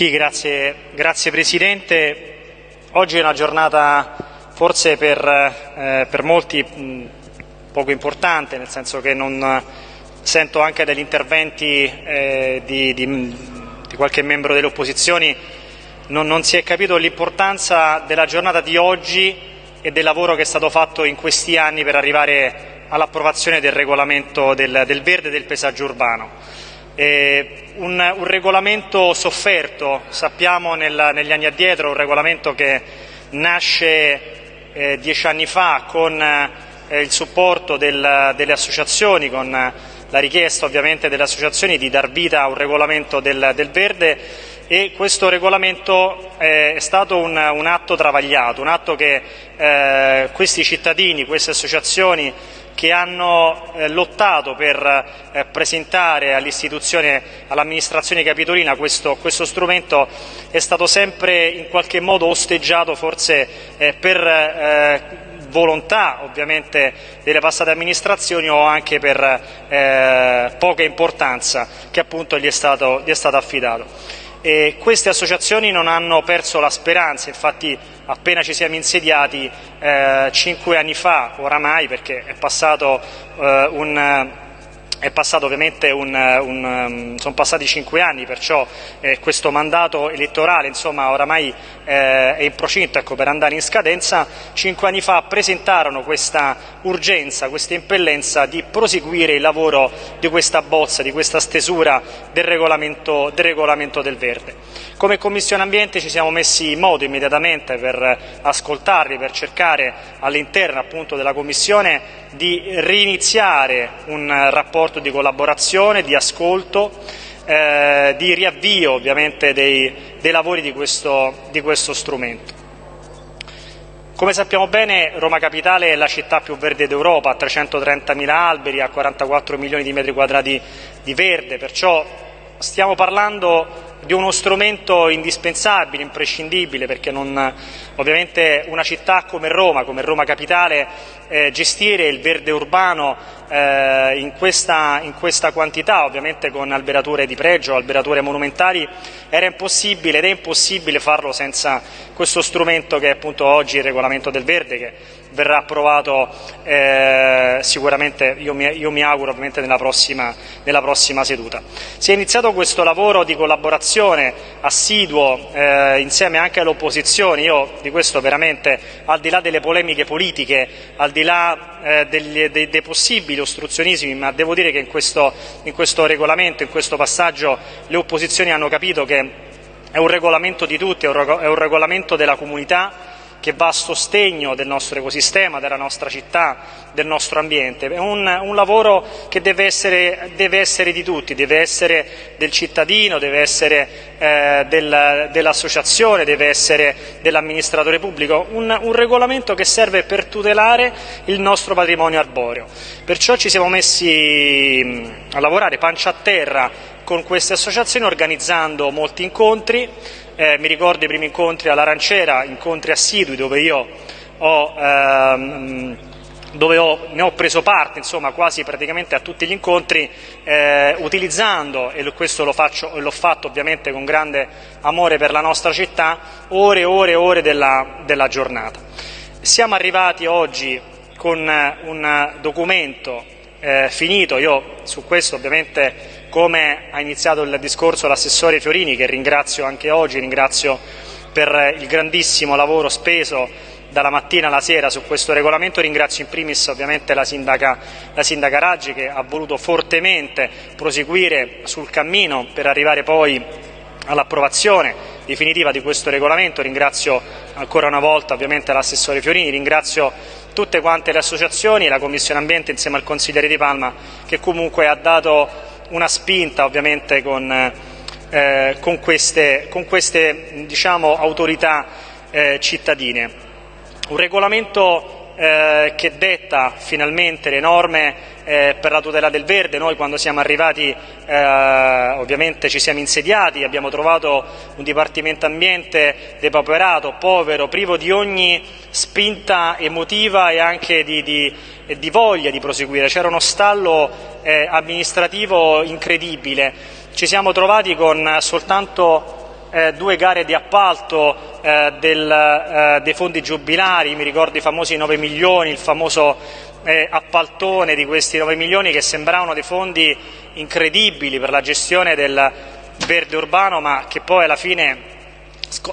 Sì, grazie, grazie Presidente. Oggi è una giornata forse per, eh, per molti mh, poco importante, nel senso che non sento anche dagli interventi eh, di, di, di, qualche membro delle opposizioni, non, non si è capito l'importanza della giornata di oggi e del lavoro che è stato fatto in questi anni per arrivare all'approvazione del regolamento del, del verde e del paesaggio urbano. Eh, un, un, regolamento sofferto, sappiamo nel, negli anni addietro, un regolamento che nasce eh, dieci anni fa con eh, il supporto del, delle associazioni, con la richiesta ovviamente delle associazioni di dar vita a un regolamento del, del verde e questo regolamento eh, è stato un, un, atto travagliato, un atto che eh, questi cittadini, queste associazioni che hanno eh, lottato per eh, presentare all'istituzione, all'amministrazione capitolina questo, questo, strumento è stato sempre in qualche modo osteggiato forse eh, per eh, volontà ovviamente delle passate amministrazioni o anche per eh, poca importanza che appunto gli è stato, gli è stato affidato. E queste associazioni non hanno perso la speranza, infatti appena ci siamo insediati eh, cinque anni fa, oramai perché è passato eh, un è passato ovviamente un, un, um, sono passati cinque anni, perciò eh, questo mandato elettorale insomma, oramai eh, è in procinto ecco, per andare in scadenza. Cinque anni fa presentarono questa urgenza, questa impellenza di proseguire il lavoro di questa bozza, di questa stesura del regolamento del, regolamento del verde. Come Commissione Ambiente ci siamo messi in moto immediatamente per ascoltarli, per cercare all'interno appunto della Commissione di riniziare un rapporto rapporto di collaborazione, di ascolto, eh, di riavvio ovviamente dei, dei lavori di questo, di questo strumento. Come sappiamo bene Roma Capitale è la città più verde d'Europa, ha 330.000 alberi, ha 44 milioni di metri quadrati di verde, perciò stiamo parlando di uno strumento indispensabile, imprescindibile, perché non, ovviamente una città come Roma, come Roma Capitale, eh, gestire il verde urbano eh, in, questa, in, questa, quantità, ovviamente con alberature di pregio, alberature monumentali, era impossibile ed è impossibile farlo senza questo strumento che è appunto oggi il regolamento del verde, che verrà approvato eh, sicuramente, io mi, io mi, auguro ovviamente nella prossima, nella prossima, seduta. Si è iniziato questo lavoro di collaborazione assiduo eh, insieme anche all'opposizione, io di questo veramente al di là delle polemiche politiche, al di là eh, degli, dei, dei, possibili ostruzionismi, ma devo dire che in questo, in questo regolamento, in questo passaggio le opposizioni hanno capito che è un regolamento di tutti, è un regolamento della comunità che va a sostegno del nostro ecosistema, della nostra città, del nostro ambiente. È un, un lavoro che deve essere, deve essere, di tutti, deve essere del cittadino, deve essere eh, del, dell'associazione, deve essere dell'amministratore pubblico, un, un regolamento che serve per tutelare il nostro patrimonio arboreo. Perciò ci siamo messi a lavorare pancia a terra con queste associazioni organizzando molti incontri, eh, mi ricordo i primi incontri all'Arancera, incontri assidui dove io ho, ehm, dove ho, ne ho preso parte insomma, quasi praticamente a tutti gli incontri eh, utilizzando, e questo lo faccio, l'ho fatto ovviamente con grande amore per la nostra città, ore e ore e ore della, della giornata. Siamo arrivati oggi con un documento eh, finito, io su questo ovviamente come ha iniziato il discorso l'assessore Fiorini, che ringrazio anche oggi, ringrazio per il grandissimo lavoro speso dalla mattina alla sera su questo regolamento, ringrazio in primis ovviamente la sindaca, la sindaca Raggi che ha voluto fortemente proseguire sul cammino per arrivare poi all'approvazione definitiva di questo regolamento, ringrazio ancora una volta ovviamente l'assessore Fiorini, ringrazio tutte quante le associazioni e la Commissione Ambiente insieme al consigliere Di Palma che comunque ha dato una spinta ovviamente con, eh, con queste, con queste diciamo, autorità eh, cittadine. Un regolamento eh, che detta finalmente le norme eh, per la tutela del verde. Noi quando siamo arrivati eh, ovviamente ci siamo insediati, abbiamo trovato un Dipartimento Ambiente depauperato, povero, privo di ogni spinta emotiva e anche di, di, di voglia di proseguire. C'era uno stallo eh, amministrativo incredibile. Ci siamo trovati con soltanto eh, due gare di appalto eh, del, eh, dei fondi giubilari, mi ricordo i famosi 9 milioni, il famoso eh, appaltone di questi 9 milioni che sembravano dei fondi incredibili per la gestione del verde urbano, ma che poi alla fine,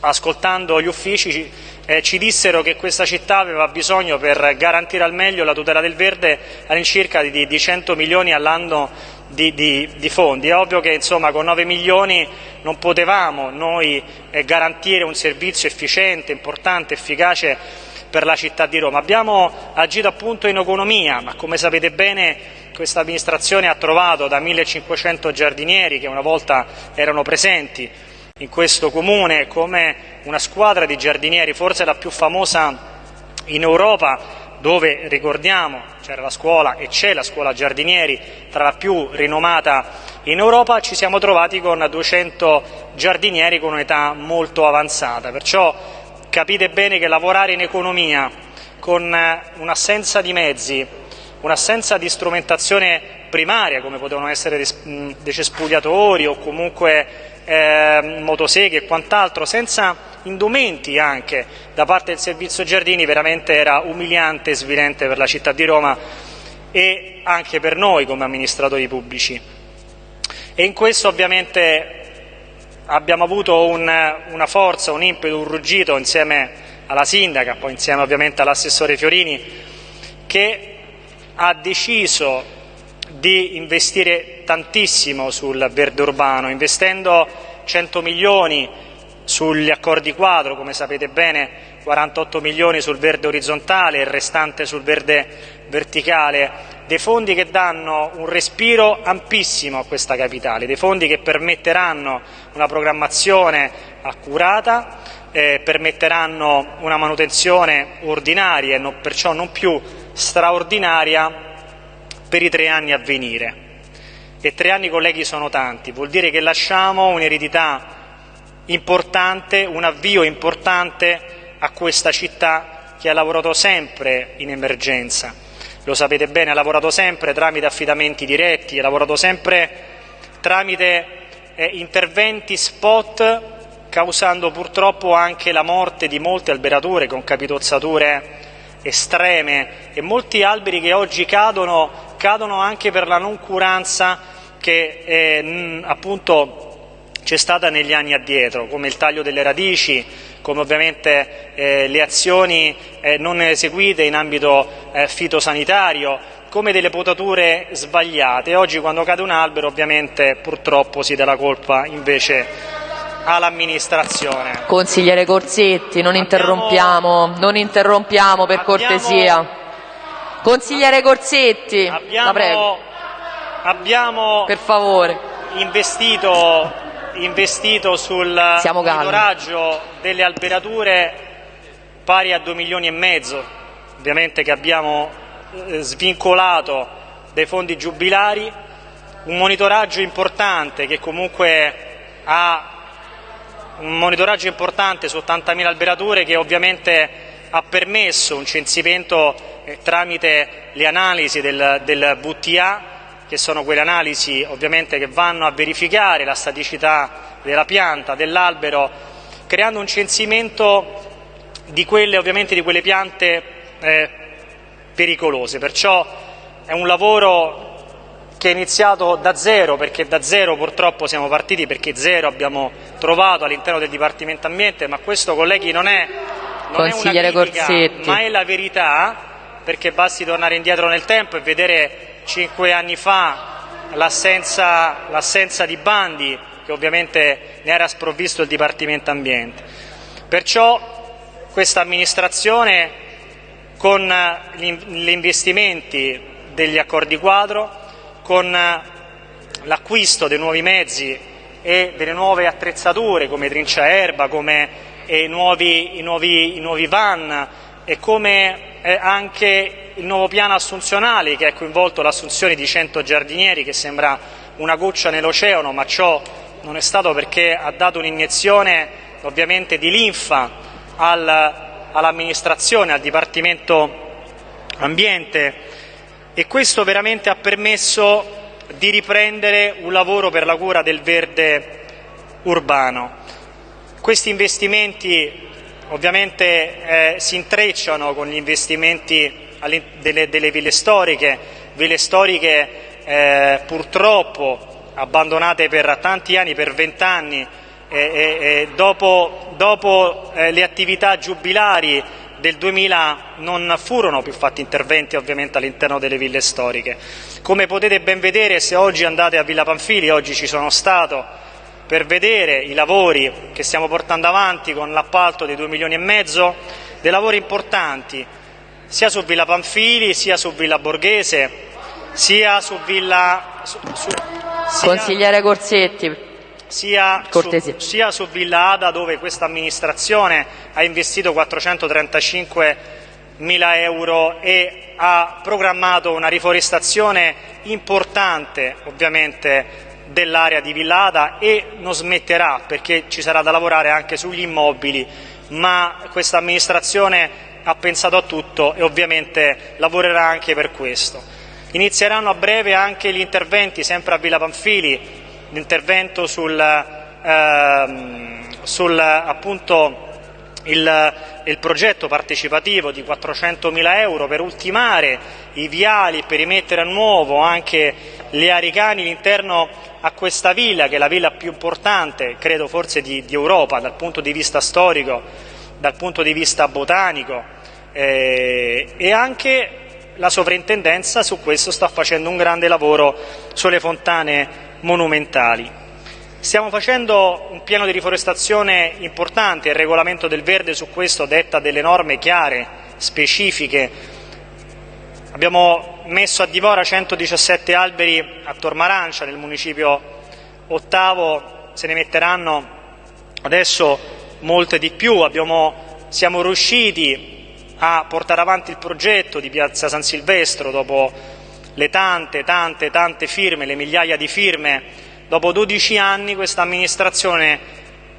ascoltando gli uffici, eh, ci dissero che questa città aveva bisogno per garantire al meglio la tutela del verde all'incirca di, di 100 milioni all'anno di, di, di, fondi. È ovvio che insomma, con 9 milioni non potevamo noi eh, garantire un servizio efficiente, importante, efficace per la città di Roma. Abbiamo agito appunto in economia, ma come sapete bene questa amministrazione ha trovato da 1500 giardinieri che una volta erano presenti in questo comune come una squadra di giardinieri, forse la più famosa in Europa, dove ricordiamo c'era la scuola e c'è la scuola giardinieri tra la più rinomata in Europa, ci siamo trovati con 200 giardinieri con un'età molto avanzata, perciò capite bene che lavorare in economia con un'assenza di mezzi, un'assenza di strumentazione primaria come potevano essere dei cespugliatori o comunque eh, motoseghe e quant'altro, senza indumenti anche da parte del servizio giardini, veramente era umiliante e svilente per la città di Roma e anche per noi come amministratori pubblici. E in questo ovviamente abbiamo avuto un, una forza, un impeto, un ruggito insieme alla sindaca, poi insieme ovviamente all'assessore Fiorini, che ha deciso di investire tantissimo sul verde urbano, investendo 100 milioni sugli accordi quadro, come sapete bene 48 milioni sul verde orizzontale e il restante sul verde verticale, dei fondi che danno un respiro ampissimo a questa capitale, dei fondi che permetteranno una programmazione accurata, eh, permetteranno una manutenzione ordinaria e perciò non più straordinaria per i tre anni a venire. E tre anni, colleghi, sono tanti, vuol dire che lasciamo un'eredità importante, un avvio importante a questa città che ha lavorato sempre in emergenza. Lo sapete bene, ha lavorato sempre tramite affidamenti diretti, ha lavorato sempre tramite eh, interventi spot causando purtroppo anche la morte di molte alberature con capitozzature estreme. E molti alberi che oggi cadono cadono anche per la noncuranza che eh, appunto c'è stata negli anni addietro, come il taglio delle radici, come ovviamente eh, le azioni eh, non eseguite in ambito eh, fitosanitario, come delle potature sbagliate. Oggi quando cade un albero ovviamente purtroppo si dà la colpa invece all'amministrazione. Consigliere Corsetti, non Abbiamo... interrompiamo, non interrompiamo per Abbiamo... cortesia. Consigliere Corsetti, abbiamo, la prego. Abbiamo per favore. investito, investito sul monitoraggio delle alberature pari a 2 milioni e mezzo, ovviamente che abbiamo svincolato dai fondi giubilari, un monitoraggio importante che comunque ha un monitoraggio importante su 80.000 alberature che ovviamente ha permesso un censimento eh, tramite le analisi del, del VTA, che sono quelle analisi ovviamente che vanno a verificare la staticità della pianta, dell'albero, creando un censimento di quelle, di quelle piante eh, pericolose. Perciò è un lavoro che è iniziato da zero, perché da zero purtroppo siamo partiti, perché zero abbiamo trovato all'interno del Dipartimento Ambiente, ma questo colleghi non è, non è una critica, Corsetti. ma è la verità perché basti tornare indietro nel tempo e vedere cinque anni fa l'assenza, l'assenza di bandi che ovviamente ne era sprovvisto il Dipartimento Ambiente. Perciò questa amministrazione con gli investimenti degli accordi quadro, con l'acquisto dei nuovi mezzi e delle nuove attrezzature come trincia erba, come i nuovi, i nuovi, i nuovi van e come eh, anche il nuovo piano assunzionale che ha coinvolto l'assunzione di 100 giardinieri che sembra una goccia nell'oceano, ma ciò non è stato perché ha dato un'iniezione ovviamente di linfa al, all'amministrazione, al Dipartimento Ambiente e questo veramente ha permesso di riprendere un lavoro per la cura del verde urbano. Questi investimenti ovviamente eh, si intrecciano con gli investimenti delle, delle ville storiche, ville storiche eh, purtroppo abbandonate per tanti anni, per vent'anni, eh, dopo, dopo eh, le attività giubilari del 2000 non furono più fatti interventi ovviamente all'interno delle ville storiche. Come potete ben vedere se oggi andate a Villa Panfili, oggi ci sono stato per vedere i lavori che stiamo portando avanti con l'appalto dei 2 milioni e mezzo, dei lavori importanti sia su Villa Panfili sia su Villa Borghese sia su Villa... Su, su, sia, Consigliere Corsetti, sia su, sia su, Villa Ada dove questa amministrazione ha investito 435 mila euro e ha programmato una riforestazione importante ovviamente dell'area di Villada e non smetterà perché ci sarà da lavorare anche sugli immobili, ma questa amministrazione ha pensato a tutto e ovviamente lavorerà anche per questo. Inizieranno a breve anche gli interventi, sempre a Villa Panfili, l'intervento sul, ehm, sul appunto, il, il, progetto partecipativo di 400.000 euro per ultimare i viali, per rimettere a nuovo anche le aricani all'interno a questa villa, che è la villa più importante, credo forse di, di Europa, dal punto di vista storico, dal punto di vista botanico, eh, e anche la sovrintendenza su questo sta facendo un grande lavoro sulle fontane monumentali. Stiamo facendo un piano di riforestazione importante, il regolamento del verde su questo detta delle norme chiare, specifiche. Abbiamo messo a dimora 117 alberi a Tormarancia, nel municipio ottavo, se ne metteranno adesso molte di più. Abbiamo, siamo riusciti a portare avanti il progetto di Piazza San Silvestro dopo le tante, tante, tante firme, le migliaia di firme Dopo 12 anni questa amministrazione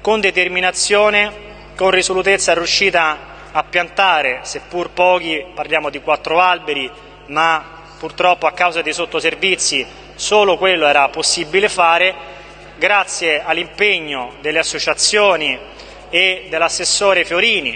con determinazione, con risolutezza è riuscita a piantare, seppur pochi, parliamo di quattro alberi, ma purtroppo a causa dei sottoservizi solo quello era possibile fare, grazie all'impegno delle associazioni e dell'assessore Fiorini,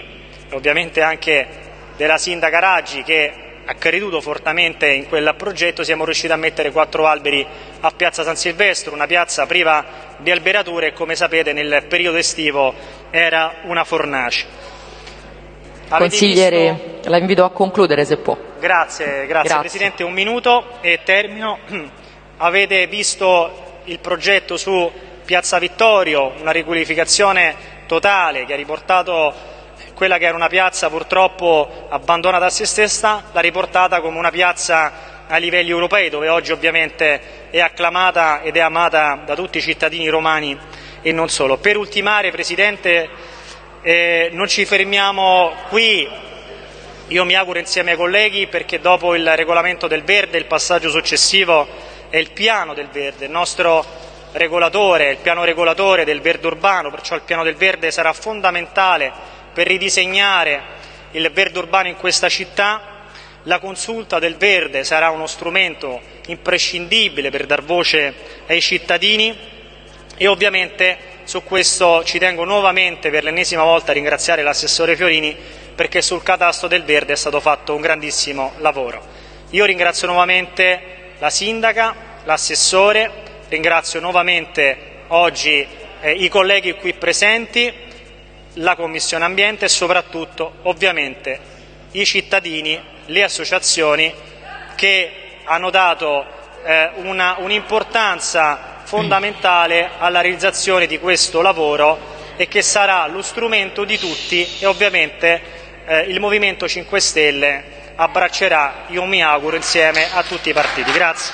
e ovviamente anche della sindaca Raggi che ha creduto fortemente in quel progetto, siamo riusciti a mettere quattro alberi a Piazza San Silvestro, una piazza priva di alberature e come sapete nel periodo estivo era una fornace. Avete Consigliere, visto... la invito a concludere se può. Grazie, grazie, grazie. Presidente, un minuto e termino. Avete visto il progetto su Piazza Vittorio, una riqualificazione totale che ha riportato quella che era una piazza purtroppo abbandonata a se stessa, l'ha riportata come una piazza a livelli europei, dove oggi ovviamente è acclamata ed è amata da tutti i cittadini romani e non solo. Per ultimare, Presidente, eh, non ci fermiamo qui, io mi auguro insieme ai colleghi perché dopo il regolamento del verde il passaggio successivo è il piano del verde, il nostro regolatore, il piano regolatore del verde urbano, perciò il piano del verde sarà fondamentale per ridisegnare il verde urbano in questa città. La consulta del verde sarà uno strumento imprescindibile per dar voce ai cittadini e ovviamente su questo ci tengo nuovamente per l'ennesima volta a ringraziare l'assessore Fiorini perché sul catasto del verde è stato fatto un grandissimo lavoro. Io ringrazio nuovamente la sindaca, l'assessore, ringrazio nuovamente oggi eh, i colleghi qui presenti la Commissione Ambiente e soprattutto ovviamente i cittadini, le associazioni che hanno dato eh, un'importanza un fondamentale alla realizzazione di questo lavoro e che sarà lo strumento di tutti e ovviamente eh, il Movimento 5 Stelle abbraccerà, io mi auguro, insieme a tutti i partiti. Grazie.